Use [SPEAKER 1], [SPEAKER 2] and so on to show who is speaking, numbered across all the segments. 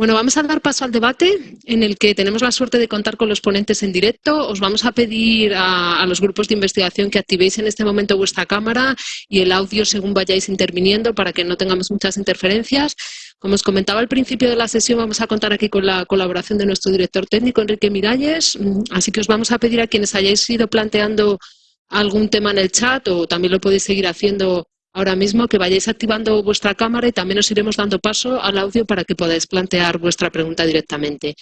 [SPEAKER 1] Bueno, vamos a dar paso al debate en el que tenemos la suerte de contar con los ponentes en directo. Os vamos a pedir a, los grupos de investigación que activéis en este momento vuestra cámara y el audio según vayáis interviniendo para que no tengamos muchas interferencias. Como os comentaba al principio de la sesión, vamos a contar aquí con la colaboración de nuestro director técnico, Enrique Miralles. Así que os vamos a pedir a quienes hayáis ido planteando algún tema en el chat o también lo podéis seguir haciendo ahora mismo que vayáis activando vuestra cámara y también os iremos dando paso al audio para que podáis plantear vuestra pregunta directamente.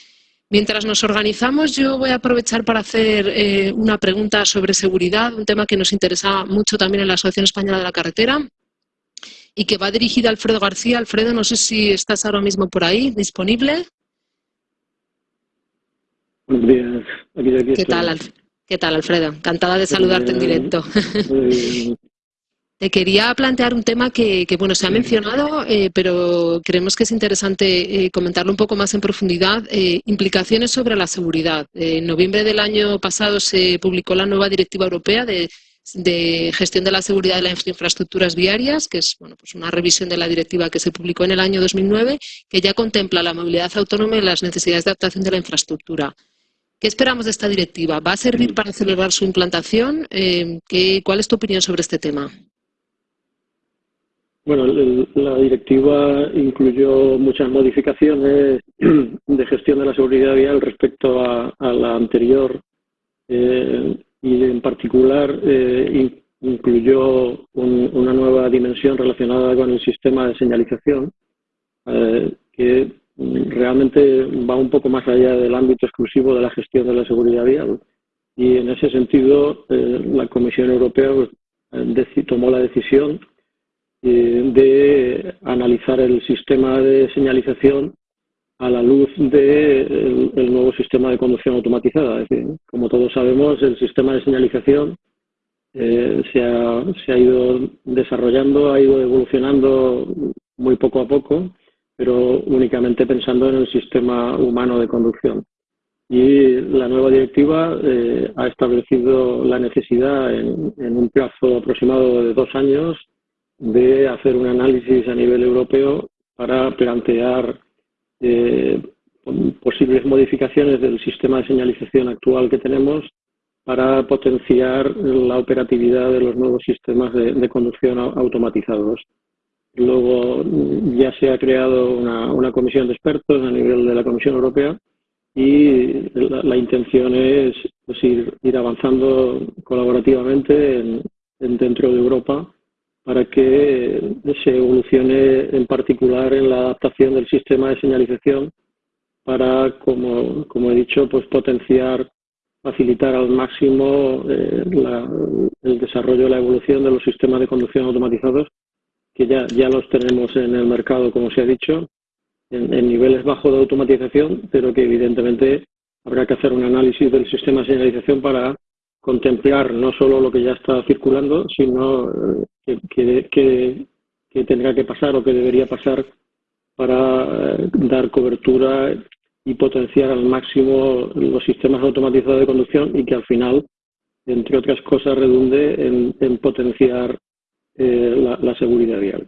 [SPEAKER 1] Mientras nos organizamos, yo voy a aprovechar para hacer eh, una pregunta sobre seguridad, un tema que nos interesa mucho también en la Asociación Española de la Carretera y que va dirigida a Alfredo García. Alfredo, no sé si estás ahora mismo por ahí, disponible.
[SPEAKER 2] Buenos días.
[SPEAKER 1] ¿Qué, tal, ¿Qué tal, Alfredo? Encantada de saludarte en directo. Te quería plantear un tema que, bueno, se ha mencionado, eh, pero creemos que es interesante eh, comentarlo un poco más en profundidad. Eh, implicaciones sobre la seguridad. en noviembre del año pasado se publicó la nueva Directiva Europea de, Gestión de la Seguridad de las Infraestructuras Viarias, que es bueno, pues una revisión de la directiva que se publicó en el año 2009, que ya contempla la movilidad autónoma y las necesidades de adaptación de la infraestructura. ¿Qué esperamos de esta directiva? ¿Va a servir para acelerar su implantación? ¿Cuál es tu opinión sobre este tema?
[SPEAKER 2] Bueno, la directiva incluyó muchas modificaciones de gestión de la seguridad vial respecto a, la anterior eh, y en particular eh, incluyó una nueva dimensión relacionada con el sistema de señalización eh, que realmente va un poco más allá del ámbito exclusivo de la gestión de la seguridad vial. Y en ese sentido la Comisión Europea pues, tomó la decisión de analizar el sistema de señalización a la luz del de nuevo sistema de conducción automatizada. Es decir, como todos sabemos, el sistema de señalización eh, se, ha, se, ha, ido desarrollando, ha ido evolucionando muy poco a poco, pero únicamente pensando en el sistema humano de conducción. Y la nueva directiva eh, ha establecido la necesidad en, en un plazo aproximado de dos años de hacer un análisis a nivel europeo para plantear eh, posibles modificaciones del sistema de señalización actual que tenemos para potenciar la operatividad de los nuevos sistemas de, conducción automatizados. Luego ya se ha creado una, comisión de expertos a nivel de la Comisión Europea y la, intención es pues, ir, avanzando colaborativamente dentro de Europa para que se evolucione en particular en la adaptación del sistema de señalización para, como, he dicho, pues potenciar, facilitar al máximo eh, el desarrollo, la evolución de los sistemas de conducción automatizados, que ya, ya los tenemos en el mercado, como se ha dicho, en, en niveles bajos de automatización, pero que evidentemente habrá que hacer un análisis del sistema de señalización para contemplar no solo lo que ya está circulando, sino eh, que, que, tendrá que pasar o que debería pasar para eh, dar cobertura y potenciar al máximo los sistemas automatizados de conducción y que al final, entre otras cosas, redunde en, potenciar eh, la, la seguridad vial.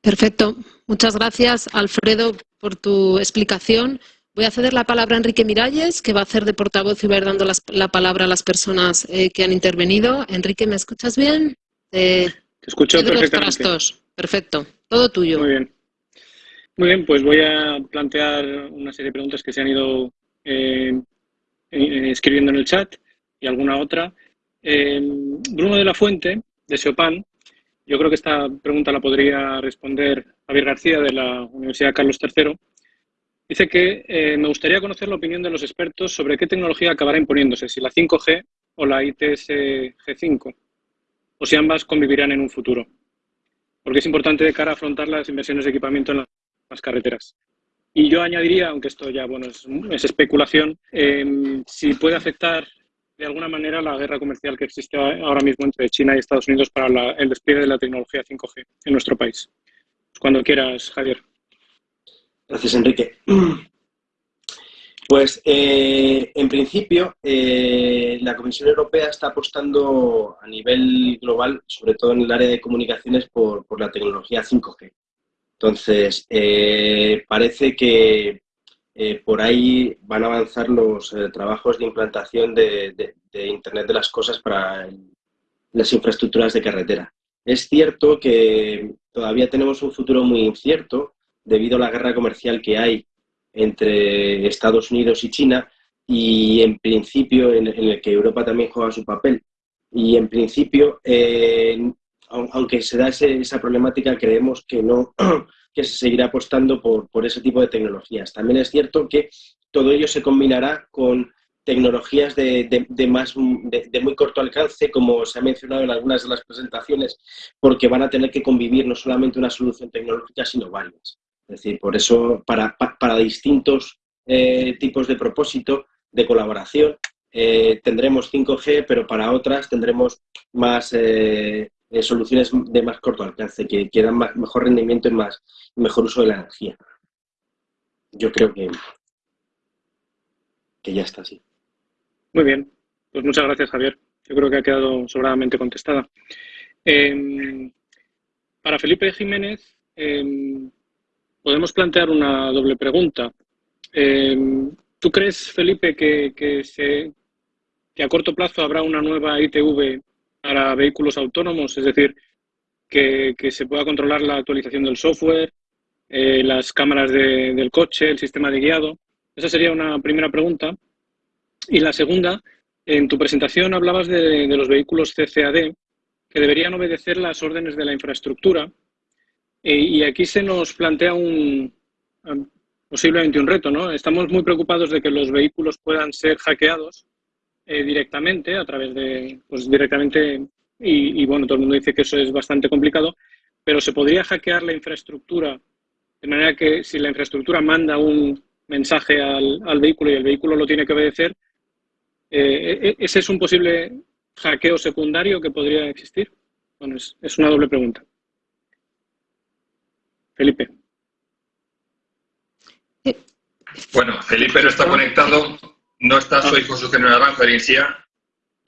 [SPEAKER 1] Perfecto. Muchas gracias, Alfredo, por tu explicación. Voy a ceder la palabra a Enrique Miralles, que va a hacer de portavoz y va a ir dando la palabra a las personas eh, que han intervenido. Enrique, ¿me escuchas bien?
[SPEAKER 3] Te escucho perfectamente.
[SPEAKER 1] Perfecto, todo tuyo.
[SPEAKER 3] Muy bien. Muy bien, pues voy a plantear una serie de preguntas que se han ido eh, eh, escribiendo en el chat y alguna otra. Bruno de la Fuente, de Seopan, yo creo que esta pregunta la podría responder Javier García, de la Universidad Carlos III Dice que eh, me gustaría conocer la opinión de los expertos sobre qué tecnología acabará imponiéndose, si la 5G o la ITS G5, o si ambas convivirán en un futuro. Porque es importante de cara a afrontar las inversiones de equipamiento en las carreteras. Y yo añadiría, aunque esto ya bueno, es, especulación, em, si puede afectar de alguna manera la guerra comercial que existe ahora mismo entre China y Estados Unidos para el despliegue de la tecnología 5G en nuestro país. Cuando quieras, Javier.
[SPEAKER 4] Gracias, Enrique. Pues, eh, en principio, eh, la Comisión Europea está apostando a nivel global, sobre todo en el área de comunicaciones, por, la tecnología 5G. Entonces, eh, parece que por ahí van a avanzar los trabajos de implantación de, Internet de las Cosas para las infraestructuras de carretera. Es cierto que todavía tenemos un futuro muy incierto debido a la guerra comercial que hay entre Estados Unidos y China y en principio en, el que Europa también juega su papel. Y en principio, aunque se da esa problemática, creemos que no que se seguirá apostando por, por ese tipo de tecnologías. También es cierto que todo ello se combinará con tecnologías de, de, más, de, muy corto alcance, como se ha mencionado en algunas de las presentaciones, porque van a tener que convivir no solamente una solución tecnológica, sino varias. Es decir, por eso, para, para distintos eh, tipos de propósito, de colaboración, eh, tendremos 5G, pero para otras tendremos más eh, soluciones de más corto alcance, que, que dan mejor rendimiento y más, mejor uso de la energía. Yo creo que, que ya está así.
[SPEAKER 3] Muy bien, pues muchas gracias Javier. Yo creo que ha quedado sobradamente contestada. Em, para Felipe Jiménez, em, podemos plantear una doble pregunta. Em, ¿Tú crees, Felipe, que, que, se, que a corto plazo habrá una nueva ITV para vehículos autónomos, es decir, que, se pueda controlar la actualización del software, eh, las cámaras del coche, el sistema de guiado. Esa sería una primera pregunta. Y la segunda, en tu presentación hablabas de, los vehículos CCAD que deberían obedecer las órdenes de la infraestructura. Eh, y aquí se nos plantea un, posiblemente un reto, ¿no? Estamos muy preocupados de que los vehículos puedan ser hackeados eh, directamente, a través de, pues directamente, y, bueno, todo el mundo dice que eso es bastante complicado, pero se podría hackear la infraestructura de manera que si la infraestructura manda un mensaje al, al vehículo y el vehículo lo tiene que obedecer, eh, e, e, ¿ese es un posible hackeo secundario que podría existir? Bueno, es, es una doble pregunta. Felipe.
[SPEAKER 5] Bueno, Felipe no está conectado. No está su hijo su general de transferencia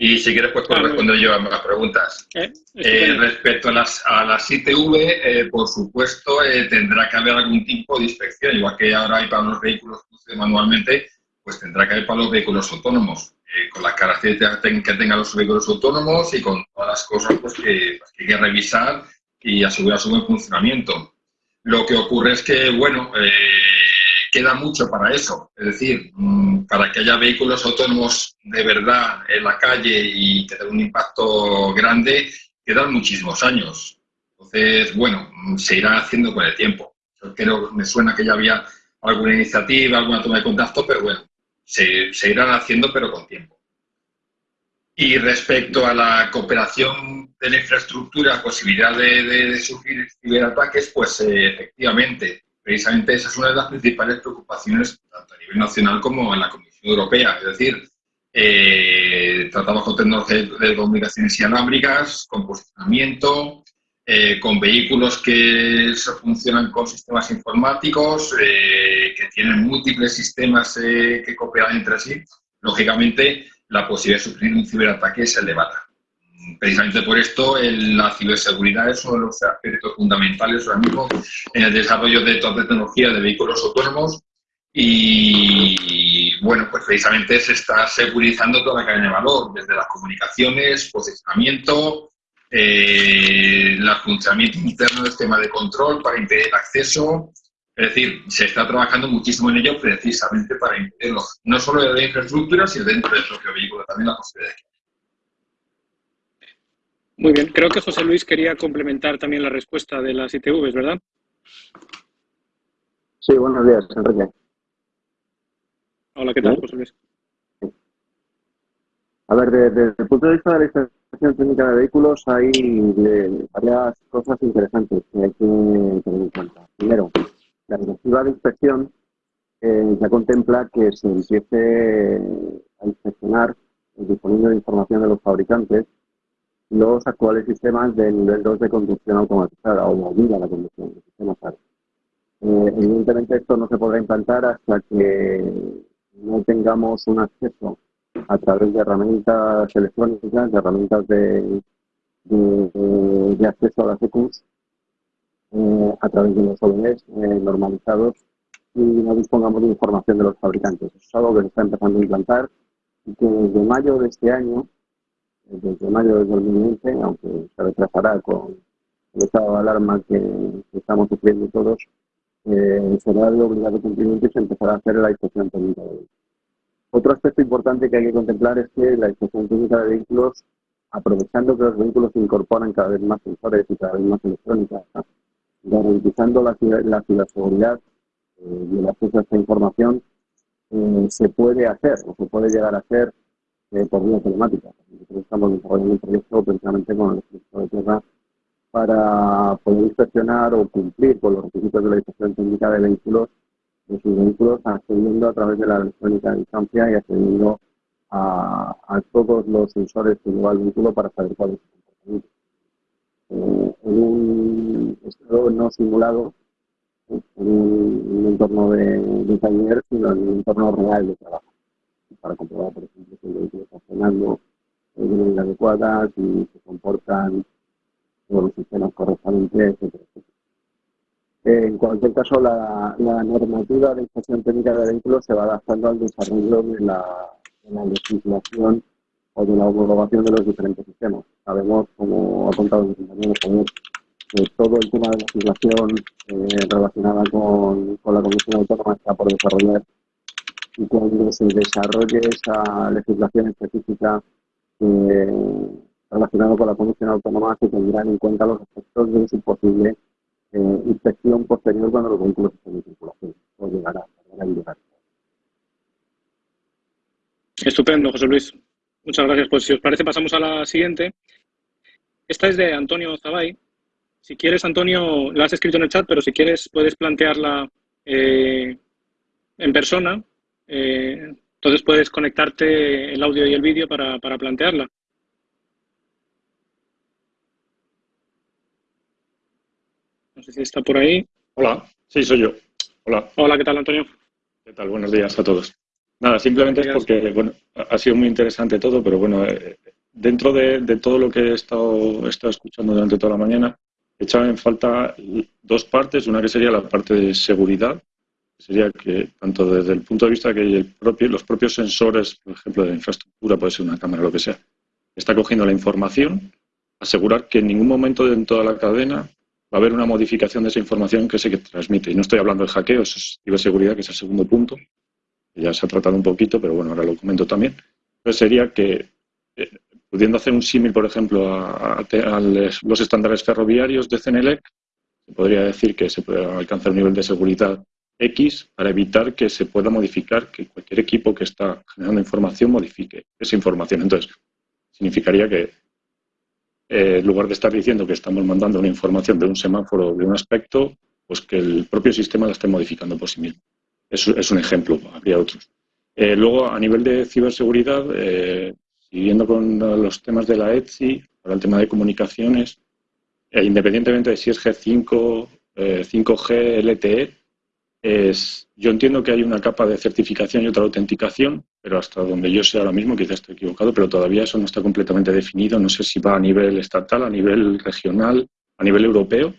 [SPEAKER 5] y si quieres pues puedo responder yo a las preguntas. Eh, eh, respecto a las, a las ITV, eh, por supuesto, tendrá que haber algún tipo de inspección, igual que ahora hay para los vehículos manualmente, pues tendrá que haber para los vehículos autónomos, con las características que tengan los vehículos autónomos y con todas las cosas pues, que, pues, que hay que revisar y asegurar su buen funcionamiento. Lo que ocurre es que, bueno, queda mucho para eso. Es decir, mm, para que haya vehículos autónomos de verdad en la calle y que tengan un impacto grande, quedan muchísimos años. Entonces, bueno, mm, se irá haciendo con el tiempo. Yo creo, me suena que ya había alguna iniciativa, alguna toma de contacto, pero bueno, se, se irán haciendo, pero con tiempo. Y respecto a la cooperación de la infraestructura, posibilidad de, de, sufrir ciberataques, pues eh, efectivamente, precisamente esa es una de las principales preocupaciones, tanto a nivel nacional como en la Comisión Europea. Es decir, eh, tratamos con tecnologías de comunicaciones inalámbricas, con posicionamiento, eh, con vehículos que funcionan con sistemas informáticos, eh, que tienen múltiples sistemas que cooperan entre sí. Lógicamente, la posibilidad de sufrir un ciberataque es elevada precisamente por esto la ciberseguridad es uno de los aspectos fundamentales ahora mismo en el desarrollo de toda tecnología de vehículos autónomos y bueno, pues precisamente se está segurizando toda la cadena de valor, desde las comunicaciones, posicionamiento, eh, el funcionamiento interno del sistema de control para impedir el acceso. Es decir, se está trabajando muchísimo en ello precisamente para impedirlo, no solo de la infraestructura, sino dentro del propio vehículo también la posibilidad de
[SPEAKER 3] muy bien, creo que José Luis quería complementar también la respuesta de las ITVs, ¿verdad?
[SPEAKER 6] Sí, buenos días, Enrique.
[SPEAKER 3] Hola, ¿qué tal, José Luis?
[SPEAKER 6] A ver, desde, el punto de vista de la instalación técnica de vehículos hay varias cosas interesantes que hay que tener en cuenta. Primero, la directiva de inspección eh, ya contempla que se empiece a inspeccionar, disponiendo de información de los fabricantes, los actuales sistemas de nivel 2 de conducción automatizada o movida la conducción, sistema eh, evidentemente esto no se podrá implantar hasta que no tengamos un acceso a través de herramientas electrónicas, de herramientas de, de, acceso a las EQs, eh, a través de los OBS eh, normalizados y no dispongamos de información de los fabricantes. Eso es algo que se está empezando a implantar y que desde mayo de este año, desde mayo de 2020, aunque se retrasará con el estado de alarma que, estamos sufriendo todos, eh, será de obligado cumplimiento y se empezará a hacer la inspección técnica de vehículos. Otro aspecto importante que hay que contemplar es que la inspección técnica de vehículos, aprovechando que los vehículos incorporan cada vez más sensores y cada vez más electrónica, garantizando la, la ciberseguridad eh, y el acceso a esta información, eh, se puede hacer o se puede llegar a hacer eh, por vía telemática. Nosotros estamos desarrollando un proyecto precisamente con el Ejército de Tierra para poder inspeccionar o cumplir con los requisitos de la inspección técnica de vehículos, de sus vehículos, accediendo a través de la electrónica de distancia y accediendo a, todos los sensores que lleva el vehículo para saber cuál es su comportamiento. Eh, en un estado no simulado, en un, entorno de, taller, sino en un entorno real de trabajo, para comprobar, por ejemplo, que el vehículo está funcionando de manera adecuada, si se comportan los sistemas correctamente, etcétera, En cualquier caso, la, normativa de inspección técnica de vehículos se va adaptando al desarrollo de la, legislación o de la homologación de los diferentes sistemas. Sabemos, como ha contado mi compañero que todo el tema de legislación eh, relacionada con, la Comisión Autónoma está por desarrollar y cuando se desarrolle esa legislación específica eh, relacionado con la Comisión Autónoma se tendrán en cuenta los efectos de su posible eh, inspección posterior cuando los vehículos estén en circulación o llegará, a llegar.
[SPEAKER 3] Estupendo, José Luis. Muchas gracias. Pues si os parece pasamos a la siguiente. Esta es de Antonio Zabay. Si quieres, Antonio, la has escrito en el chat, pero si quieres puedes plantearla eh, en persona. Eh, entonces puedes conectarte el audio y el vídeo para plantearla. No sé si está por ahí.
[SPEAKER 7] Hola, sí, soy yo. Hola.
[SPEAKER 3] Hola, ¿qué tal, Antonio?
[SPEAKER 7] ¿Qué tal? Buenos días a todos. Nada, simplemente es porque, bueno, ha sido muy interesante todo, pero bueno, eh, dentro de, todo lo que he estado, he estado escuchando durante toda la mañana, he echado en falta dos partes. Una que sería la parte de seguridad, sería que tanto desde el punto de vista que el propio, los propios sensores, por ejemplo, de infraestructura, puede ser una cámara, lo que sea, está cogiendo la información, asegurar que en ningún momento en toda la cadena va a haber una modificación de esa información que se transmite. Y no estoy hablando de hackeo, eso es ciberseguridad, que es el segundo punto, ya se ha tratado un poquito, pero bueno, ahora lo comento también. Pues sería que, eh, pudiendo hacer un símil, por ejemplo, a, los estándares ferroviarios de CNLEC, se podría decir que se puede alcanzar un nivel de seguridad X para evitar que se pueda modificar, que cualquier equipo que está generando información modifique esa información. Entonces, significaría que eh, en lugar de estar diciendo que estamos mandando una información de un semáforo de un aspecto, pues que el propio sistema la esté modificando por sí mismo. Es, un ejemplo, habría otros. Eh, luego, a nivel de ciberseguridad, eh, siguiendo con los temas de la ETSI, para el tema de comunicaciones, independientemente de si es G5, 5G, LTE, es, yo entiendo que hay una capa de certificación y otra autenticación, pero hasta donde yo sé ahora mismo, quizás estoy equivocado, pero todavía eso no está completamente definido. No sé si va a nivel estatal, a nivel regional, a nivel europeo.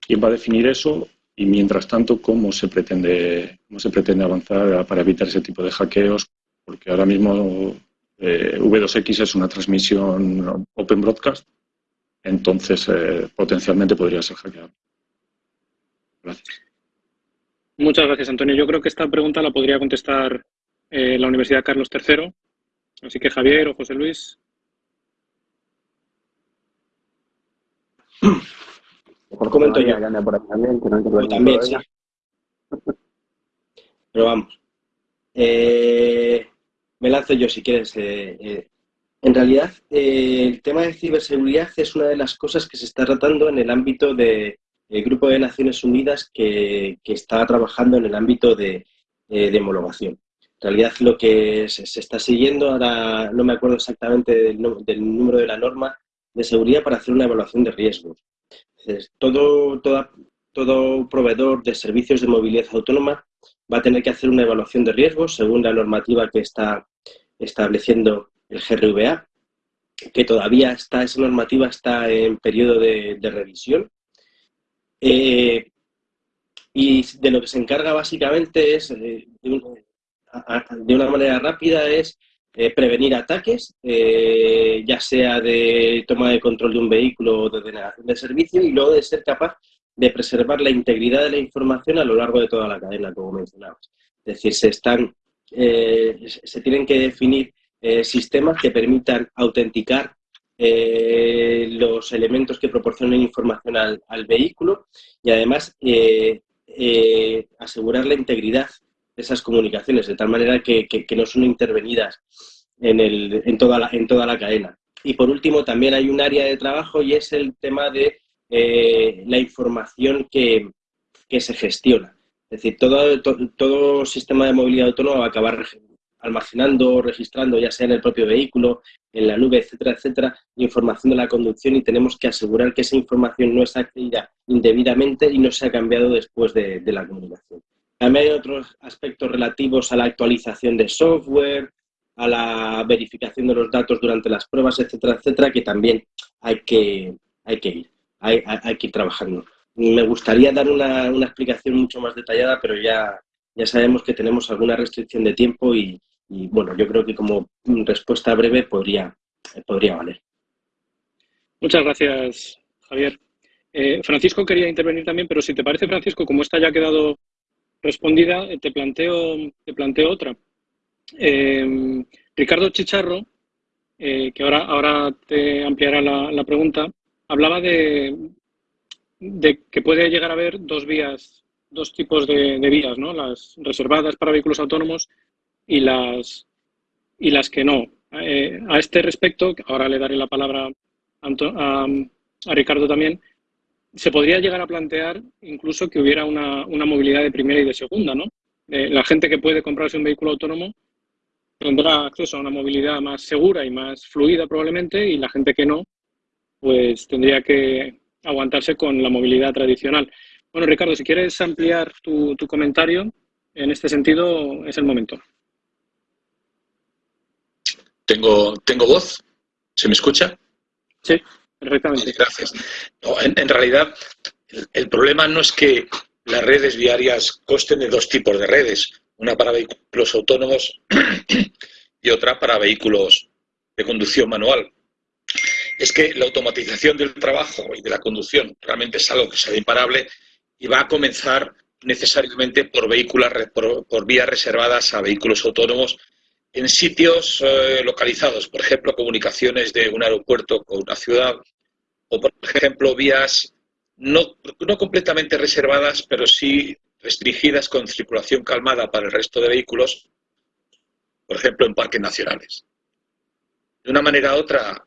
[SPEAKER 7] ¿Quién va a definir eso? Y mientras tanto, ¿cómo se pretende, cómo se pretende avanzar para evitar ese tipo de hackeos? Porque ahora mismo eh, V2X es una transmisión Open Broadcast, entonces eh, potencialmente podría ser hackeado. Gracias.
[SPEAKER 3] Muchas gracias, Antonio. Yo creo que esta pregunta la podría contestar eh, la Universidad Carlos III. Así que Javier o José Luis.
[SPEAKER 4] Mejor comento yo. también, sí. Pero vamos. Eh, me lanzo yo si quieres. Eh, en realidad, el tema de ciberseguridad es una de las cosas que se está tratando en el ámbito de, el Grupo de Naciones Unidas que, está trabajando en el ámbito de, eh, de, homologación. En realidad lo que se, está siguiendo, ahora no me acuerdo exactamente del, número de la norma de seguridad para hacer una evaluación de riesgos. Todo, todo proveedor de servicios de movilidad autónoma va a tener que hacer una evaluación de riesgos según la normativa que está estableciendo el GRVA, que todavía está, esa normativa está en periodo de revisión. Y de lo que se encarga básicamente es, de, una manera rápida, es prevenir ataques, ya sea de toma de control de un vehículo o de de servicio, y luego de ser capaz de preservar la integridad de la información a lo largo de toda la cadena, como mencionabas. Es decir, se, están, eh, se tienen que definir eh, sistemas que permitan autenticar eh, los elementos que proporcionen información al, vehículo y además asegurar la integridad esas comunicaciones, de tal manera que, no son intervenidas en, el, en, toda la, en toda la cadena. Y por último, también hay un área de trabajo y es el tema de la información que, que se gestiona. Es decir, todo, todo, sistema de movilidad autónoma va a acabar almacenando, registrando, ya sea en el propio vehículo, en la nube, etcétera, etcétera, información de la conducción y tenemos que asegurar que esa información no está accedida indebidamente y no se ha cambiado después de, la comunicación. También hay otros aspectos relativos a la actualización de software, a la verificación de los datos durante las pruebas, etcétera, etcétera, que también hay que, hay que ir, hay, hay que ir trabajando. Me gustaría dar una, explicación mucho más detallada, pero ya, ya sabemos que tenemos alguna restricción de tiempo y, bueno, yo creo que como respuesta breve podría, podría valer.
[SPEAKER 3] Muchas gracias, Javier. Eh, Francisco quería intervenir también, pero si te parece, Francisco, como esta ya ha quedado respondida, eh, te planteo, te planteo otra. Eh, Ricardo Chicharro, que ahora, ahora te ampliará la pregunta, hablaba de, de que puede llegar a haber dos vías, dos tipos de, vías, ¿no? Las reservadas para vehículos autónomos y las, y las que no. Eh, a este respecto, ahora le daré la palabra a, Ricardo también, se podría llegar a plantear incluso que hubiera una, movilidad de primera y de segunda, ¿no? Eh, la gente que puede comprarse un vehículo autónomo tendrá acceso a una movilidad más segura y más fluida probablemente y la gente que no, pues tendría que aguantarse con la movilidad tradicional. Bueno, Ricardo, si quieres ampliar tu, comentario en este sentido, es el momento.
[SPEAKER 8] ¿Tengo, tengo voz? ¿Se me escucha?
[SPEAKER 3] Sí, perfectamente.
[SPEAKER 8] gracias. en, realidad, el, problema no es que las redes viarias costen de dos tipos de redes, una para vehículos autónomos y otra para vehículos de conducción manual es que la automatización del trabajo y de la conducción realmente es algo que será imparable y va a comenzar necesariamente por, vehículos, por, vías reservadas a vehículos autónomos en sitios eh, localizados, por ejemplo, comunicaciones de un aeropuerto con una ciudad, o por ejemplo, vías no, no completamente reservadas, pero sí restringidas con circulación calmada para el resto de vehículos, por ejemplo, en parques nacionales. De una manera u otra,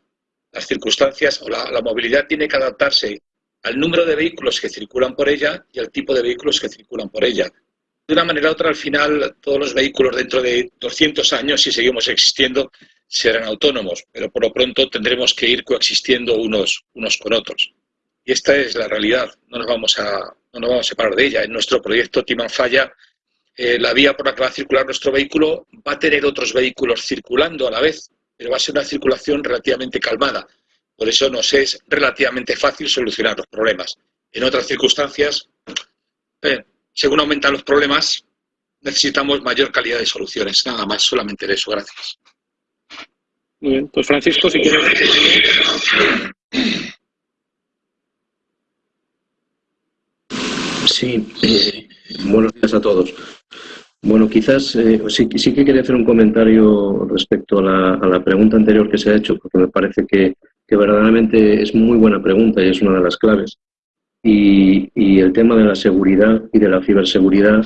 [SPEAKER 8] las circunstancias o la, movilidad tiene que adaptarse al número de vehículos que circulan por ella y al tipo de vehículos que circulan por ella. De una manera u otra, al final, todos los vehículos dentro de 200 años, si seguimos existiendo, serán autónomos, pero por lo pronto tendremos que ir coexistiendo unos, unos con otros. Y esta es la realidad, no nos vamos a, no nos vamos a separar de ella. En nuestro proyecto Timanfaya, eh, la vía por la que va a circular nuestro vehículo va a tener otros vehículos circulando a la vez, pero va a ser una circulación relativamente calmada. Por eso nos es relativamente fácil solucionar los problemas. En otras circunstancias, eh, según aumentan los problemas, necesitamos mayor calidad de soluciones. Nada más, solamente de eso. Gracias.
[SPEAKER 3] Muy bien. Pues Francisco, si quieres...
[SPEAKER 9] Sí, eh, buenos días a todos. Bueno, quizás eh, sí, sí, que quería hacer un comentario respecto a la, pregunta anterior que se ha hecho, porque me parece que, verdaderamente es muy buena pregunta y es una de las claves. Y, el tema de la seguridad y de la ciberseguridad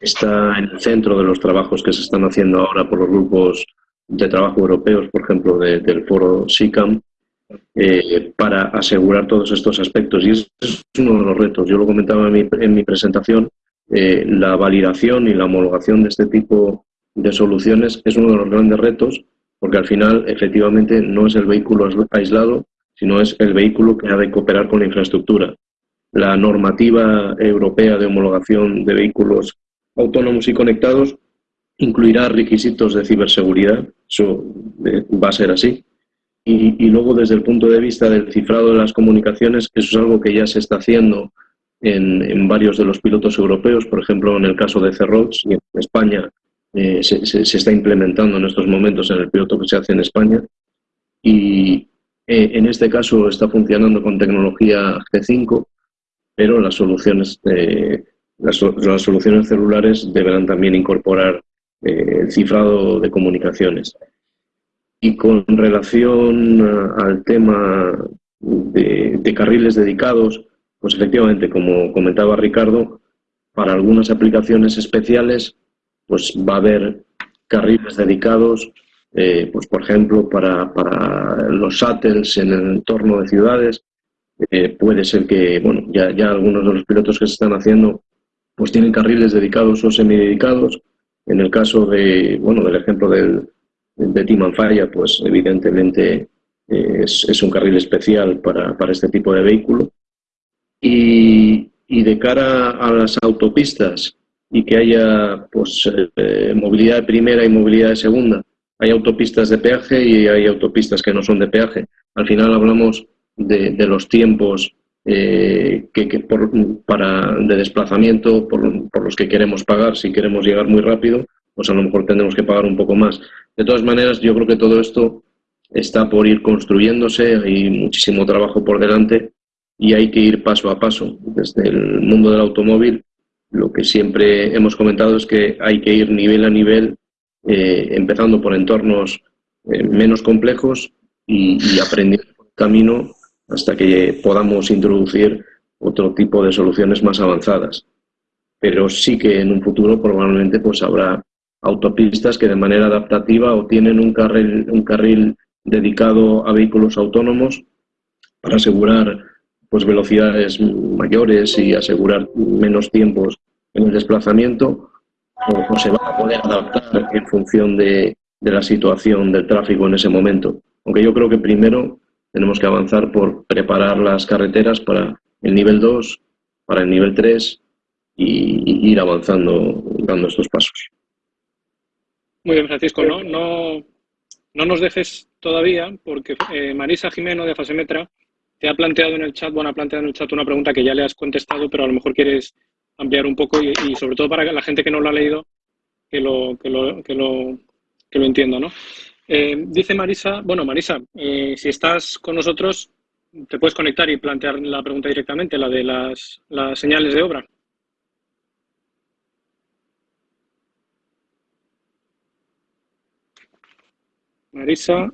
[SPEAKER 9] está en el centro de los trabajos que se están haciendo ahora por los grupos de trabajo europeos, por ejemplo, del foro SICAM, eh, para asegurar todos estos aspectos. Y es uno de los retos. Yo lo comentaba en mi presentación, eh, la validación y la homologación de este tipo de soluciones es uno de los grandes retos, porque al final efectivamente no es el vehículo aislado, sino es el vehículo que ha de cooperar con la infraestructura. La normativa europea de homologación de vehículos autónomos y conectados incluirá requisitos de ciberseguridad, eso eh, va a ser así. Y, luego desde el punto de vista del cifrado de las comunicaciones, eso es algo que ya se está haciendo en, varios de los pilotos europeos, por ejemplo, en el caso de Cerrots y en España eh, se, se, está implementando en estos momentos en el piloto que se hace en España. Y eh, en este caso está funcionando con tecnología G5, pero las soluciones, las, las, soluciones celulares deberán también incorporar el cifrado de comunicaciones. Y con relación al tema de, carriles dedicados, pues efectivamente, como comentaba Ricardo, para algunas aplicaciones especiales, pues va a haber carriles dedicados, eh, pues por ejemplo, para, los shuttles en el entorno de ciudades. Eh, puede ser que, bueno, ya, ya algunos de los pilotos que se están haciendo, pues tienen carriles dedicados o semidedicados. En el caso de, bueno, del ejemplo del, de Team pues evidentemente es, un carril especial para, este tipo de vehículo. Y, de cara a las autopistas y que haya pues, eh, movilidad de primera y movilidad de segunda, hay autopistas de peaje y hay autopistas que no son de peaje. Al final hablamos de, los tiempos eh, que, para, de desplazamiento por, por, los que queremos pagar. Si queremos llegar muy rápido, pues a lo mejor tendremos que pagar un poco más. De todas maneras, yo creo que todo esto está por ir construyéndose, hay muchísimo trabajo por delante y hay que ir paso a paso. Desde el mundo del automóvil, lo que siempre hemos comentado es que hay que ir nivel a nivel, eh, empezando por entornos eh, menos complejos y aprendiendo el camino hasta que podamos introducir otro tipo de soluciones más avanzadas. Pero sí que en un futuro probablemente pues habrá autopistas que de manera adaptativa o tienen un carril, un carril dedicado a vehículos autónomos para asegurar pues, velocidades mayores y asegurar menos tiempos en el desplazamiento, o, se va a poder adaptar en función de, de la situación del tráfico en ese momento. Aunque yo creo que primero tenemos que avanzar por preparar las carreteras para el nivel 2, para el nivel 3 y, ir avanzando, dando estos pasos.
[SPEAKER 3] Muy bien, Francisco. No, no, no nos dejes todavía, porque eh, Marisa Jimeno de Fasemetra te ha planteado en el chat, bueno, ha planteado en el chat una pregunta que ya le has contestado, pero a lo mejor quieres ampliar un poco y, sobre todo para la gente que no lo ha leído, que lo, que lo, que lo, que lo entienda, ¿no? Eh, dice Marisa, bueno, Marisa, eh, si estás con nosotros, te puedes conectar y plantear la pregunta directamente, la de las, señales de obra. Marisa.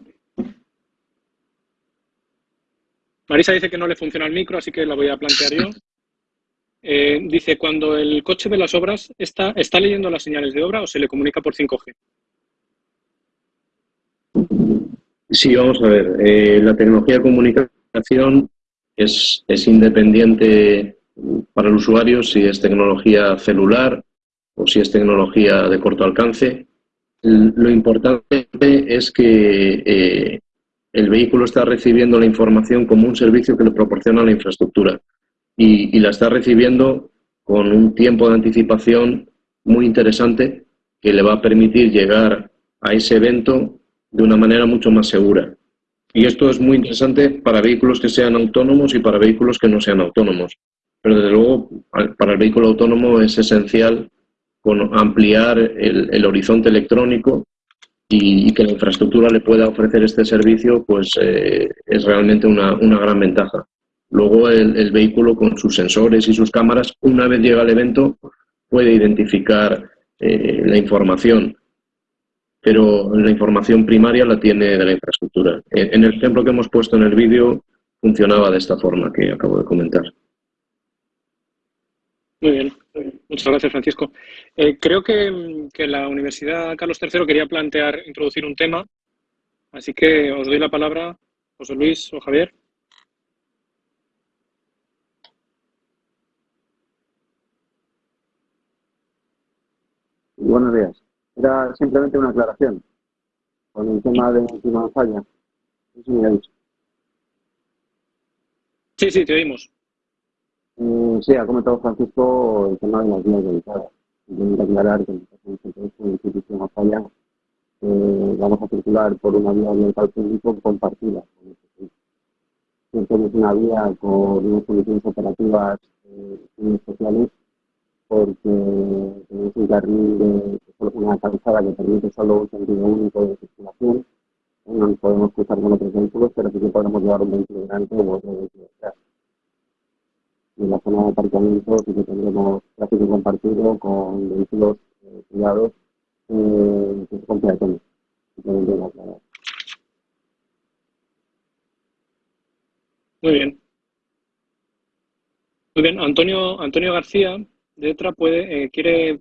[SPEAKER 3] Marisa dice que no le funciona el micro, así que la voy a plantear yo. Eh, dice, cuando el coche ve las obras, ¿está, ¿está leyendo las señales de obra o se le comunica por 5G?
[SPEAKER 9] Sí, vamos a ver. Eh, la tecnología de comunicación es, es independiente para el usuario si es tecnología celular o si es tecnología de corto alcance. Lo importante es que eh, el vehículo está recibiendo la información como un servicio que le proporciona la infraestructura y, la está recibiendo con un tiempo de anticipación muy interesante que le va a permitir llegar a ese evento de una manera mucho más segura. Y esto es muy interesante para vehículos que sean autónomos y para vehículos que no sean autónomos. Pero desde luego, para el vehículo autónomo es esencial con ampliar el horizonte electrónico y, que la infraestructura le pueda ofrecer este servicio, pues eh, es realmente una, una, gran ventaja. Luego el, vehículo con sus sensores y sus cámaras, una vez llega al evento, puede identificar eh, la información, pero la información primaria la tiene de la infraestructura. En el ejemplo que hemos puesto en el vídeo funcionaba de esta forma que acabo de comentar.
[SPEAKER 3] Muy bien, muchas gracias Francisco. Eh, creo que, la Universidad Carlos III quería plantear, introducir un tema, así que os doy la palabra, José Luis o Javier.
[SPEAKER 6] Buenos días. Era simplemente una aclaración con el tema de última falla.
[SPEAKER 3] Sí, sí, te oímos.
[SPEAKER 6] Eh, sí, ha comentado Francisco el tema de las vías dedicadas. Que aclarar que en el institución falla eh, vamos a circular por una vía ambiental público compartida este es una vía con unas condiciones operativas eh, sociales porque tenemos un carril de una calzada que permite solo un sentido único de circulación. No podemos cruzar con otros vehículos, pero sí que podemos llevar un vehículo grande o otro vehículo detrás. Y en la zona de aparcamiento sí que tendremos tráfico compartido con vehículos eh, privados eh, con peatones.
[SPEAKER 3] Muy bien. Muy bien, Antonio, Antonio García de ETRA puede, eh, quiere,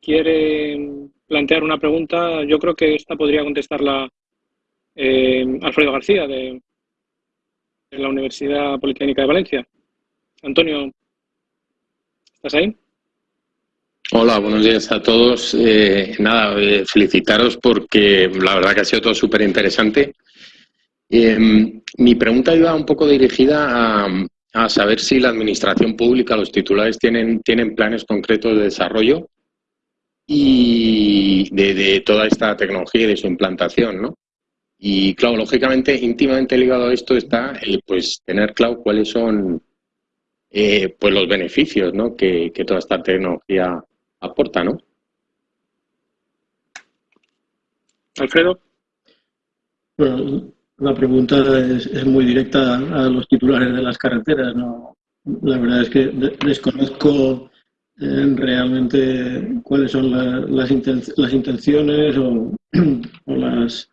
[SPEAKER 3] quiere plantear una pregunta. Yo creo que esta podría contestarla eh, Alfredo García de, la Universidad Politécnica de Valencia. Antonio, ¿estás ahí?
[SPEAKER 10] Hola, buenos días a todos. Eh, nada, felicitaros porque la verdad que ha sido todo súper interesante. mi pregunta iba un poco dirigida a, a saber si la administración pública, los titulares tienen, tienen planes concretos de desarrollo y de, toda esta tecnología y de su implantación, ¿no? Y claro, lógicamente, íntimamente ligado a esto está el pues tener claro cuáles son eh, pues los beneficios ¿no? que, toda esta tecnología aporta, ¿no?
[SPEAKER 3] Alfredo.
[SPEAKER 2] Bueno, la pregunta es, muy directa a los titulares de las carreteras. ¿no? La verdad es que desconozco eh, realmente cuáles son las, intenciones o, las,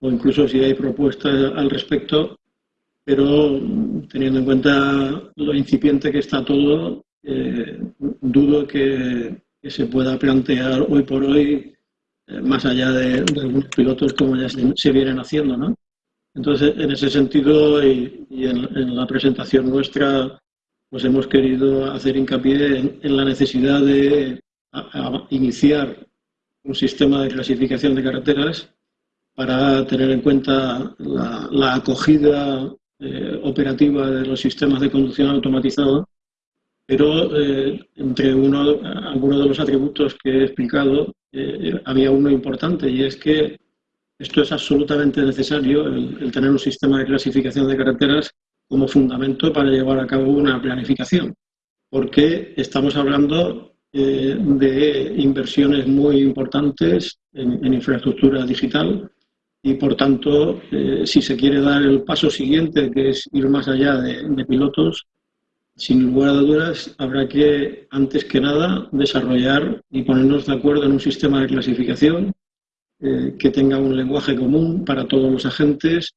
[SPEAKER 2] o incluso si hay propuestas al respecto, pero teniendo en cuenta lo incipiente que está todo, eh, dudo que, se pueda plantear hoy por hoy eh, más allá de, algunos pilotos como ya se, se vienen haciendo, ¿no? Entonces, en ese sentido y, en, la presentación nuestra, pues hemos querido hacer hincapié en, la necesidad de iniciar un sistema de clasificación de carreteras para tener en cuenta la, acogida eh, operativa de los sistemas de conducción automatizado, pero eh, entre uno, algunos de los atributos que he explicado eh, había uno importante y es que esto es absolutamente necesario, el, tener un sistema de clasificación de carreteras como fundamento para llevar a cabo una planificación, porque estamos hablando eh, de inversiones muy importantes en, infraestructura digital y, por tanto, eh, si se quiere dar el paso siguiente, que es ir más allá de, pilotos, sin lugar a dudas, habrá que, antes que nada, desarrollar y ponernos de acuerdo en un sistema de clasificación eh, que tenga un lenguaje común para todos los agentes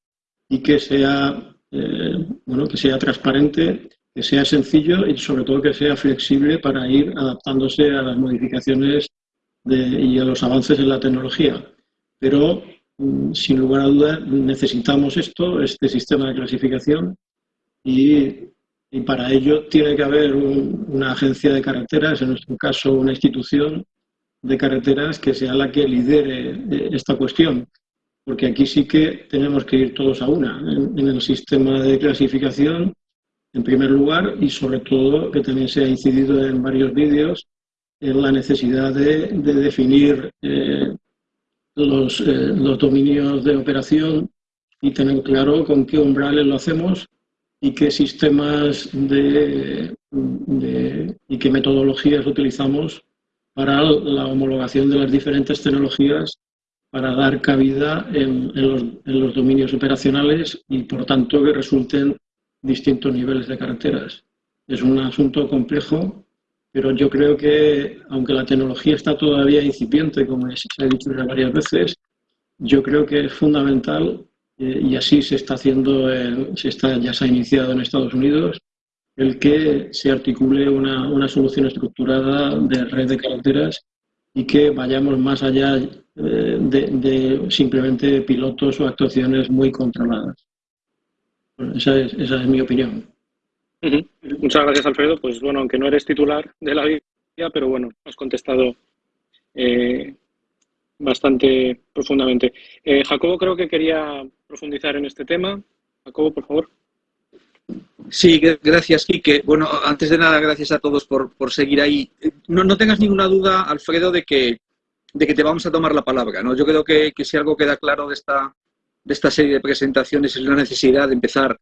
[SPEAKER 2] y que sea, eh, bueno, que sea transparente, que sea sencillo y sobre todo que sea flexible para ir adaptándose a las modificaciones y a los avances en la tecnología. Pero, mm, sin lugar a dudas, necesitamos esto, este sistema de clasificación y, para ello tiene que haber una agencia de carreteras, en nuestro caso una institución, de carreteras que sea la que lidere eh, esta cuestión, porque aquí sí que tenemos que ir todos a una, en, el sistema de clasificación, en primer lugar, y sobre todo, que también se ha incidido en varios vídeos, en la necesidad de, definir eh, los, eh, los dominios de operación y tener claro con qué umbrales lo hacemos y qué sistemas de, de, y qué metodologías utilizamos para la homologación de las diferentes tecnologías para dar cabida en, los, dominios operacionales y, por tanto, que resulten distintos niveles de carreteras. Es un asunto complejo, pero yo creo que, aunque la tecnología está todavía incipiente, como se ha dicho ya varias veces, yo creo que es fundamental, eh, y así se está haciendo, se está, ya se ha iniciado en Estados Unidos, el que se articule una, solución estructurada de red de carreteras y que vayamos más allá eh, de, simplemente pilotos o actuaciones muy controladas. esa, es, esa es mi opinión.
[SPEAKER 3] Muchas gracias, Alfredo. Pues bueno, aunque no eres titular de la guía, pero bueno, has contestado eh, bastante profundamente. Eh, Jacobo creo que quería profundizar en este tema. Jacobo, por favor.
[SPEAKER 11] Sí, gracias, Quique. Bueno, antes de nada, gracias a todos por, seguir ahí. No, no, tengas ninguna duda, Alfredo, de que, de que te vamos a tomar la palabra. ¿no? Yo creo que, si algo queda claro de esta, de esta serie de presentaciones es la necesidad de empezar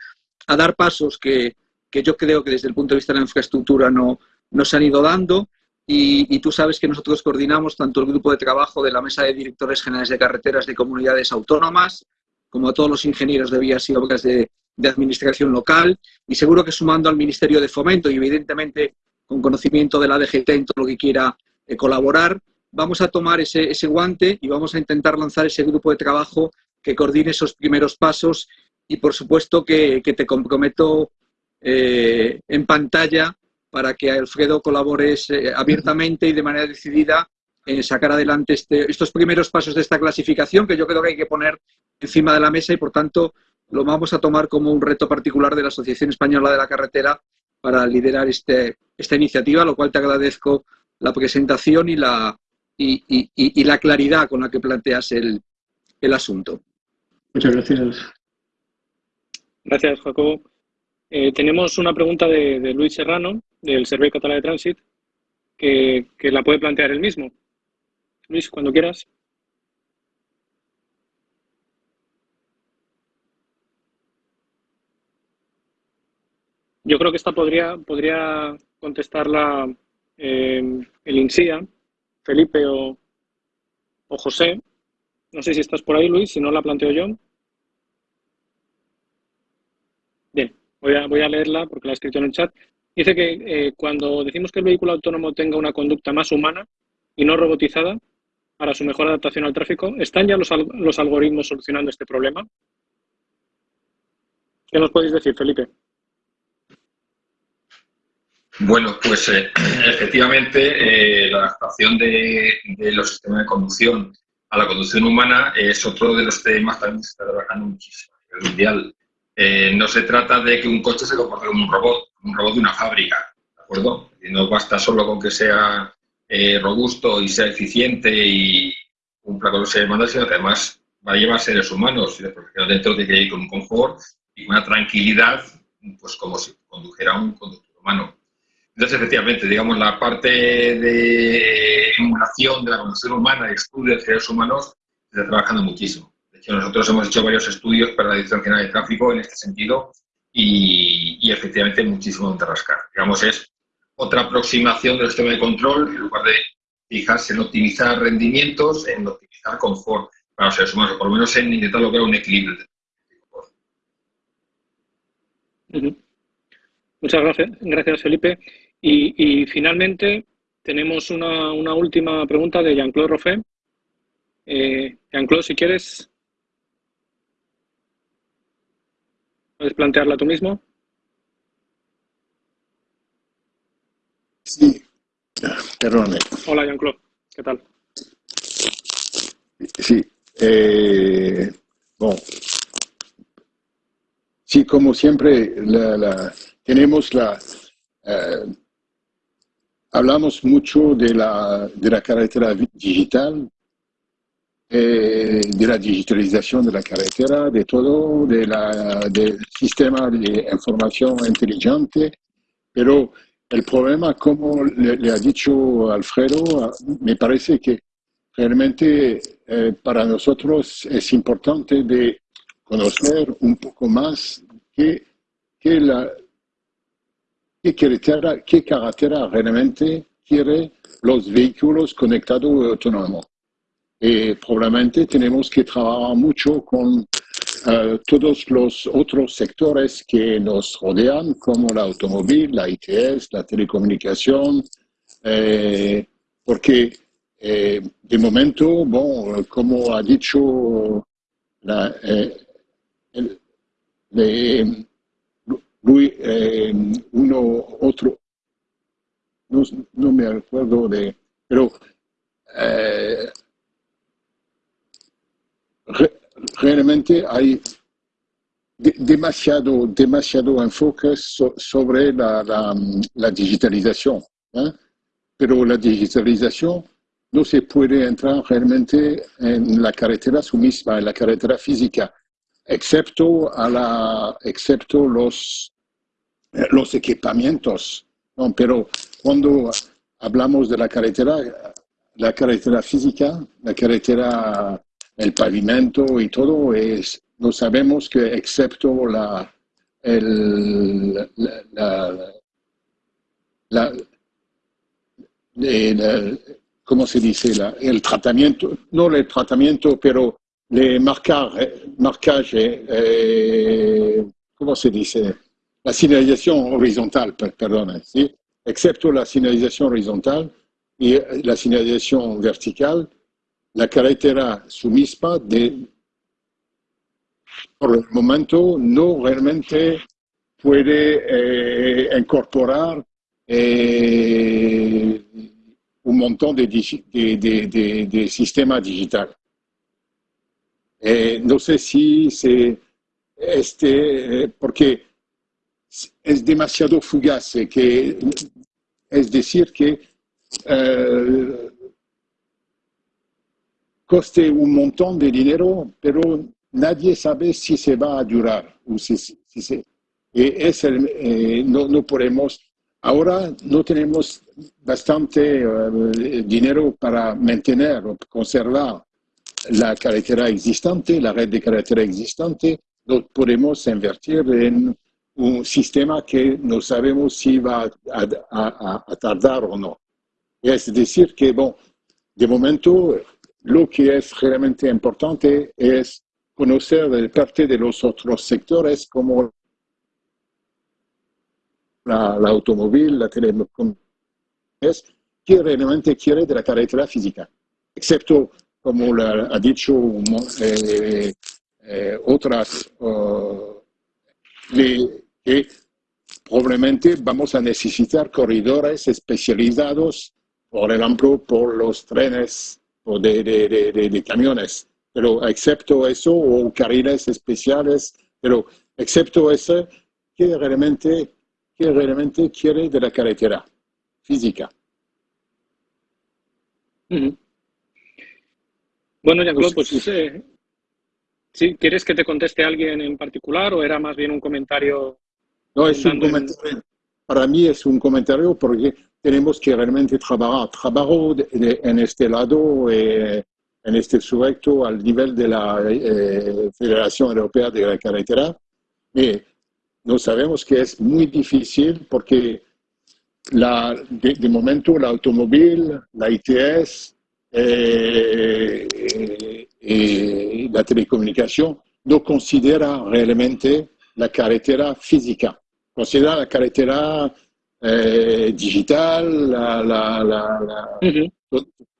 [SPEAKER 11] a dar pasos que, que yo creo que desde el punto de vista de la infraestructura no, no se han ido dando. Y, tú sabes que nosotros coordinamos tanto el grupo de trabajo de la Mesa de Directores Generales de Carreteras de Comunidades Autónomas, como a todos los ingenieros de vías y obras de, de administración local, y seguro que sumando al Ministerio de Fomento y evidentemente con conocimiento de la DGT en todo lo que quiera eh, colaborar, vamos a tomar ese, ese guante y vamos a intentar lanzar ese grupo de trabajo que coordine esos primeros pasos y por supuesto que, te comprometo eh, en pantalla para que Alfredo colabores eh, abiertamente y de manera decidida en sacar adelante este, estos primeros pasos de esta clasificación que yo creo que hay que poner encima de la mesa y por tanto lo vamos a tomar como un reto particular de la Asociación Española de la Carretera para liderar este, esta iniciativa, lo cual te agradezco la presentación y la, y, la claridad con la que planteas el, el asunto.
[SPEAKER 2] Muchas gracias.
[SPEAKER 3] Gracias, Jacobo. Eh, tenemos una pregunta de, Luis Serrano, del Servei Català de Transit, que, la puede plantear él mismo. Luis, cuando quieras. Yo creo que esta podría, podría contestarla eh, el INSIA, Felipe o, o José. No sé si estás por ahí, Luis, si no la planteo yo. Voy a, voy a leerla porque la he escrito en el chat. Dice que eh, cuando decimos que el vehículo autónomo tenga una conducta más humana y no robotizada para su mejor adaptación al tráfico, ¿están ya los, los algoritmos solucionando este problema? ¿Qué nos podéis decir, Felipe?
[SPEAKER 5] Bueno, pues eh, efectivamente eh, la adaptación de, los sistemas de conducción a la conducción humana es otro de los temas también que se está trabajando muchísimo a nivel mundial. Eh, no se trata de que un coche se comporte como un robot, un robot de una fábrica, ¿de acuerdo? Y no basta solo con que sea eh, robusto y sea eficiente y cumpla con los demandas, sino que además va a llevar seres humanos y dentro de que ir con un confort y una tranquilidad, pues como si condujera un conductor humano. Entonces, efectivamente, digamos, la parte de emulación de la conducción humana y estudio de seres humanos se está trabajando muchísimo nosotros hemos hecho varios estudios para la Dirección General de Tráfico en este sentido y, efectivamente muchísimo donde rascar. Digamos, es otra aproximación del sistema de control en lugar de fijarse en optimizar rendimientos, en optimizar confort para los seres humanos, o por lo menos en intentar lograr un equilibrio.
[SPEAKER 3] Muchas gracias, gracias Felipe. Y, finalmente tenemos una, última pregunta de Jean-Claude Roffet. Eh, Jean-Claude, si quieres, ¿Puedes plantearla tú mismo?
[SPEAKER 12] Sí, perdón.
[SPEAKER 3] Hola, Jean-Claude. ¿Qué tal?
[SPEAKER 12] Sí. Eh, bueno. Sí, como siempre, tenemos la... Eh, hablamos mucho de la, de la carretera digital, eh, de la digitalización de la carretera, de todo, de la, del sistema de información inteligente, pero el problema, como le, ha dicho Alfredo, me parece que realmente eh, para nosotros es importante de conocer un poco más qué, qué, la, qué, carretera, qué carretera realmente quiere los vehículos conectados y autónomos y probablemente tenemos que trabajar mucho con eh, todos los otros sectores que nos rodean, como la automóvil, la ITS, la telecomunicación, eh, porque eh, de momento, bon, como ha dicho la, uno, otro, no, no, me acuerdo de, pero realmente hay demasiado, demasiado enfoque sobre la, la, digitalización. ¿eh? Pero la digitalización no se puede entrar realmente en la carretera su misma, en la carretera física, excepto, a la, excepto los, los equipamientos. ¿no? Pero cuando hablamos de la carretera, la carretera física, la carretera el pavimento y todo, es, no sabemos que excepto la, el, la, la, ¿cómo se dice? el tratamiento, no el tratamiento, pero le marcar, marcaje, eh, ¿cómo se dice? La señalización horizontal, perdón, ¿sí? excepto la señalización horizontal y la señalización vertical, la carretera su misma de, por el momento no realmente puede eh, incorporar eh, un montón de, de, de, sistema digital. Eh, no sé si se, este, porque es demasiado fugaz, que, es decir, que coste un montón de dinero, pero nadie sabe si se va a durar. O si, si es el, no, no podemos Ahora no tenemos bastante eh, dinero para mantener o conservar la carretera existente, la red de carretera existente. No podemos invertir en un sistema que no sabemos si va a, tardar o no. Es decir, que, bon, de momento, lo que es realmente importante es conocer de parte de los otros sectores como la, automóvil, la telecomunicaciones, que realmente quiere de la carretera física, excepto, como ha dicho eh, eh, otras, que probablemente vamos a necesitar corredores especializados, por ejemplo, por los trenes o de, de, de camiones, pero excepto eso, o carriles especiales, pero excepto eso, que realmente que realmente quiere de la carretera física.
[SPEAKER 3] Bueno, Jean-Claude, pues ¿sí? ¿quieres que te conteste alguien en particular o era más bien un comentario?
[SPEAKER 12] No, es un comentario. Para mí es un comentario porque tenemos que realmente trabajar. Trabajo en este lado, eh, en este sujeto, al nivel de la eh, Federación Europea de la Carretera. Y no sabemos que es muy difícil porque la, de, momento el automóvil, la ITS eh, eh, y la telecomunicación no considera realmente la carretera física, considera la carretera eh, digital,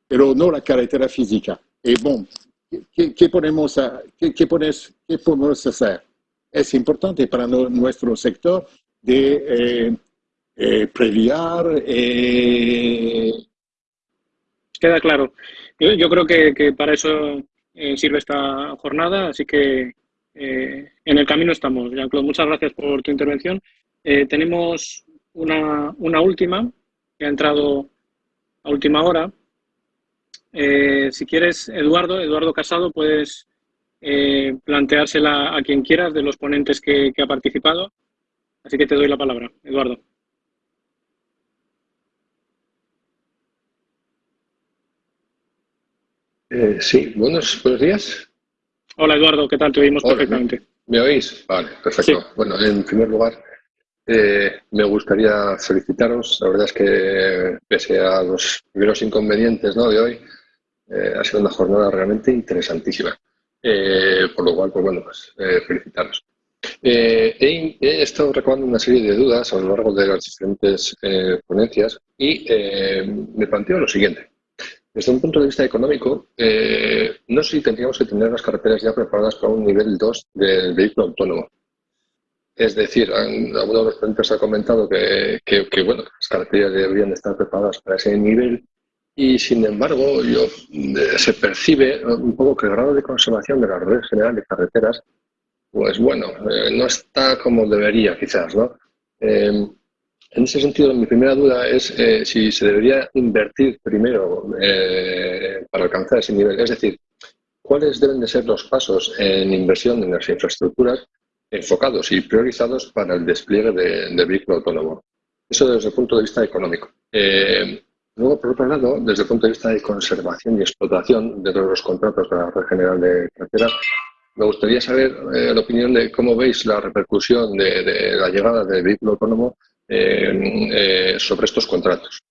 [SPEAKER 12] pero no la carretera física. Y bueno, ¿qué, qué, podemos, qué, qué podemos hacer? es importante para nuestro sector de eh, eh previar. Eh,
[SPEAKER 3] Queda claro. Yo, creo que, para eso eh, sirve esta jornada, así que en el camino estamos. Jean-Claude, muchas gracias por tu intervención. tenemos una, una, última que ha entrado a última hora. si quieres, Eduardo, Eduardo Casado, puedes eh, planteársela a quien quieras de los ponentes que, ha participado. Así que te doy la palabra, Eduardo.
[SPEAKER 13] Eh, sí, buenos, buenos días.
[SPEAKER 3] Hola Eduardo, ¿qué tal? Te oímos perfectamente.
[SPEAKER 13] ¿Me oís? Vale, perfecto. Bueno, en primer lugar, eh, me gustaría felicitaros. La verdad es que, pese a los primeros inconvenientes ¿no? de hoy, ha sido una jornada realmente interesantísima. Eh, por lo cual, pues bueno, pues eh, felicitaros. Eh, he, estado recabando una serie de dudas a lo largo de las diferentes ponencias y me planteo lo siguiente. Desde un punto de vista económico, no sé si tendríamos que tener las carreteras ya preparadas para un nivel 2 del vehículo autónomo. Es decir, alguno de los ponentes ha comentado que, bueno, las carreteras deberían estar preparadas para ese nivel y sin embargo, yo, eh, se percibe un poco que el grado de conservación de la red general de carreteras, pues bueno, eh, no está como debería quizás, ¿no? Em, en ese sentido, mi primera duda es eh, si se debería invertir primero para alcanzar ese nivel. Es decir, ¿cuáles deben de ser los pasos en inversión en las infraestructuras enfocados y priorizados para el despliegue del vehículo autónomo? Eso desde el punto de vista económico. Luego, por otro lado, desde el punto de vista de conservación y explotación de todos los contratos de la red general de carretera, me gustaría saber eh, la opinión de cómo veis la repercusión de, la llegada del vehículo autónomo eh, sobre estos contratos.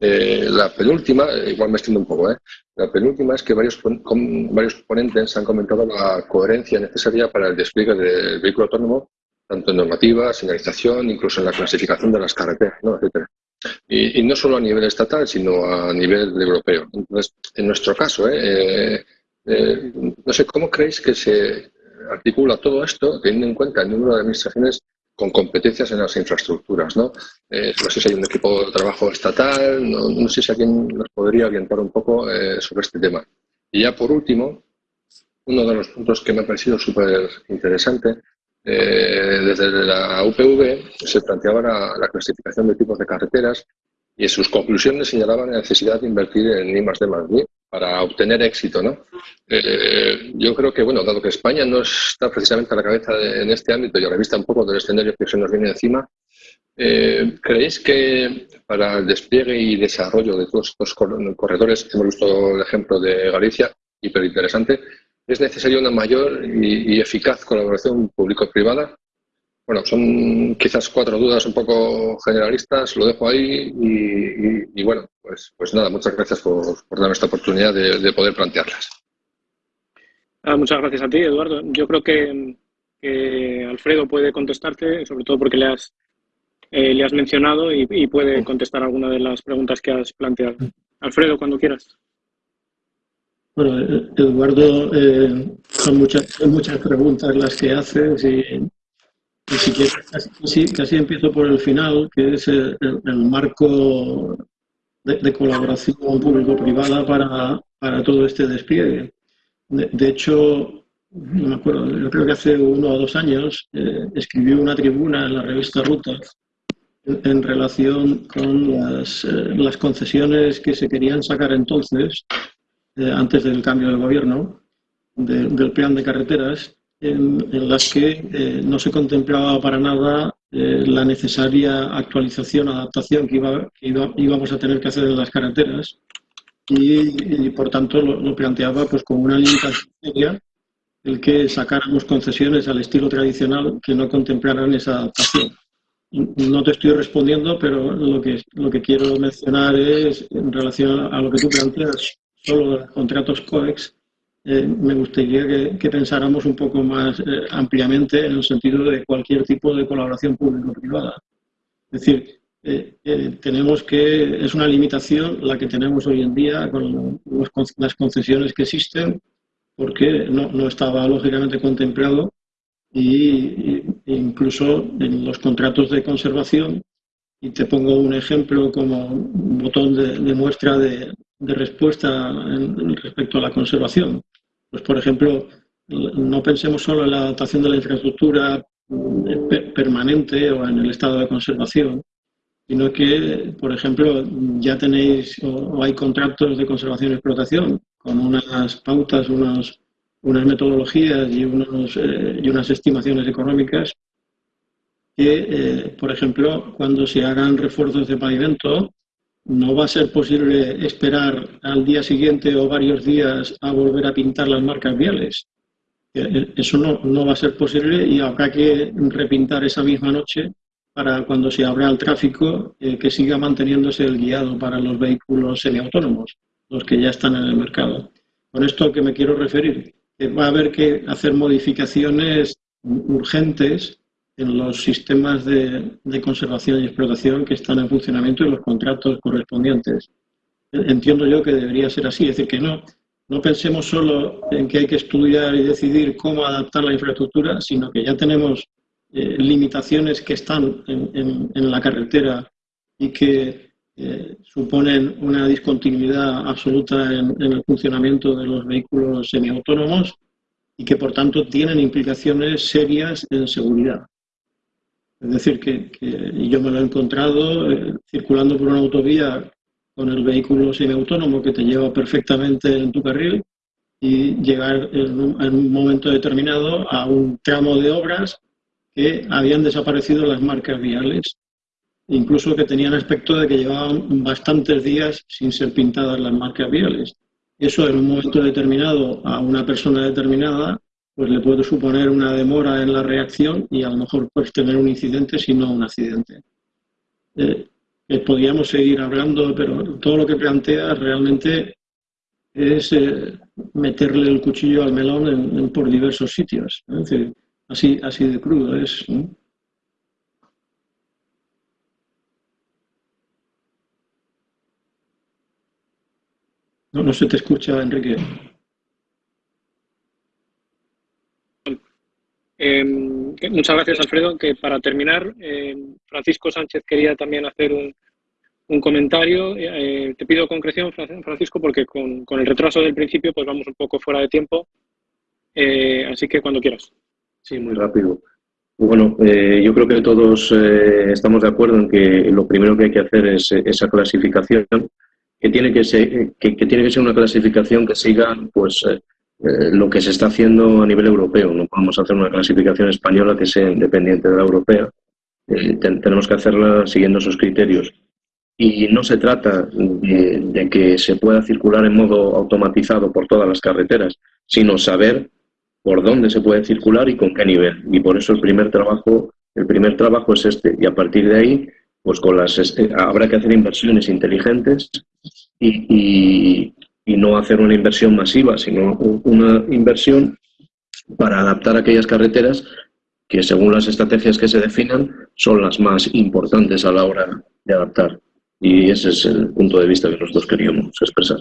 [SPEAKER 13] la penúltima, igual me extiendo un poco, la penúltima es que varios, varios ponentes han comentado la coherencia necesaria para el despliegue del vehículo autónomo, tanto en normativa, señalización, incluso en la clasificación de las carreteras, ¿no? etcétera. Y, no solo a nivel estatal, sino a nivel europeo. Entonces, en nuestro caso, ¿eh? Eh, eh, no sé, ¿cómo creéis que se articula todo esto teniendo en cuenta el número de administraciones con competencias en las infraestructuras? No, no sé si hay un equipo de trabajo estatal, no, sé si alguien nos podría orientar un poco sobre este tema. Y ya por último, uno de los puntos que me ha parecido súper interesante eh, desde la UPV se planteaba la, clasificación de tipos de carreteras y en sus conclusiones señalaban la necesidad de invertir en I D para obtener éxito. ¿no? Eh, yo creo que, bueno, dado que España no está precisamente a la cabeza en este ámbito y a la vista un poco del escenario que se nos viene encima, eh, ¿creéis que para el despliegue y desarrollo de todos estos corredores, hemos visto el ejemplo de Galicia, hiperinteresante, ¿Es necesaria una mayor y, eficaz colaboración público-privada? Bueno, son quizás cuatro dudas un poco generalistas, lo dejo ahí y, bueno, pues, pues nada, muchas gracias por, darme esta oportunidad de, poder plantearlas.
[SPEAKER 3] Ah, muchas gracias a ti, Eduardo. Yo creo que, Alfredo puede contestarte, sobre todo porque le has, eh, le has mencionado y, y puede contestar alguna de las preguntas que has planteado. Alfredo, cuando quieras.
[SPEAKER 2] Bueno, Eduardo, eh, son muchas, muchas preguntas las que haces y, si quieres, casi, empiezo por el final, que es el, marco de, colaboración público-privada para, para, todo este despliegue. De, hecho, no me acuerdo, yo creo que hace uno o dos años eh, escribí una tribuna en la revista Rutas en, relación con las, eh, las concesiones que se querían sacar entonces eh, antes del cambio de gobierno, del plan de carreteras, en, las que eh, no se contemplaba para nada eh, la necesaria actualización, adaptación que, iba, íbamos a tener que hacer en las carreteras y, por tanto lo, planteaba pues como una limitación seria el que sacáramos concesiones al estilo tradicional que no contemplaran esa adaptación. No te estoy respondiendo, pero lo que, lo que quiero mencionar es, en relación a lo que tú planteas, solo de contratos COEX, eh, me gustaría que, pensáramos un poco más eh, ampliamente en el sentido de cualquier tipo de colaboración público-privada. Es decir, eh, tenemos que, es una limitación la que tenemos hoy en día con las concesiones que existen, porque no, estaba lógicamente contemplado y, incluso en los contratos de conservación, y te pongo un ejemplo como botón de muestra de respuesta respecto a la conservación. Pues, por ejemplo, no pensemos solo en la adaptación de la infraestructura eh, permanente o en el estado de conservación, sino que, por ejemplo, ya tenéis o hay contratos de conservación y explotación con unas pautas, unas metodologías y, unos, eh, y unas estimaciones económicas que, eh, por ejemplo, cuando se hagan refuerzos de pavimento, no va a ser posible esperar al día siguiente o varios días a volver a pintar las marcas viales. Eh, eh, eso no, va a ser posible y habrá que repintar esa misma noche para cuando se abra el tráfico eh, que siga manteniéndose el guiado para los vehículos semiautónomos, los que ya están en el mercado. Con esto que me quiero referir, va a haber que hacer modificaciones urgentes en los sistemas de, conservación y explotación que están en funcionamiento y los contratos correspondientes. Entiendo yo que debería ser así, es decir, que no, no pensemos solo en que hay que estudiar y decidir cómo adaptar la infraestructura, sino que ya tenemos eh, limitaciones que están en, la carretera y que eh, suponen una discontinuidad absoluta en, en, el funcionamiento de los vehículos semiautónomos y que por tanto tienen implicaciones serias en seguridad. Es decir, que, yo me lo he encontrado eh, circulando por una autovía con el vehículo semiautónomo que te lleva perfectamente en tu carril y llegar en un, momento determinado a un tramo de obras que habían desaparecido las marcas viales, incluso que tenían aspecto de que llevaban bastantes días sin ser pintadas las marcas viales. Eso en un momento determinado a una persona determinada pues le puede suponer una demora en la reacción y a lo mejor pues tener un incidente si no un accidente. Eh, eh, podríamos seguir hablando, pero todo lo que plantea realmente es eh, meterle el cuchillo al melón por diversos sitios. así, así de crudo es. No, no se te escucha, Enrique.
[SPEAKER 3] Em, muchas gracias, Alfredo. Que para terminar, em, Francisco Sánchez quería también hacer un, un comentario. Eh, te pido concreción, Francisco, porque con, el retraso del principio pues vamos un poco fuera de tiempo. Eh, así que cuando quieras.
[SPEAKER 9] Sí, muy rápido. Bueno, eh, yo creo que todos estamos de acuerdo en que lo primero que hay que hacer es esa clasificación, que tiene que ser, que, tiene que ser una clasificación que siga pues, lo que se está haciendo a nivel europeo. No podemos hacer una clasificación española que sea independiente de la europea. tenemos que hacerla siguiendo esos criterios y no se trata de, que se pueda circular en modo automatizado por todas las carreteras, sino saber por dónde se puede circular y con qué nivel. Y por eso el primer trabajo, el primer trabajo es este. Y a partir de ahí, pues con las este, habrá que hacer inversiones inteligentes y, y no hacer una inversión masiva, sino una inversión para adaptar aquellas carreteras que según las estrategias que se definan son las más importantes a la hora de adaptar. Y ese es el punto de vista que nosotros queríamos expresar.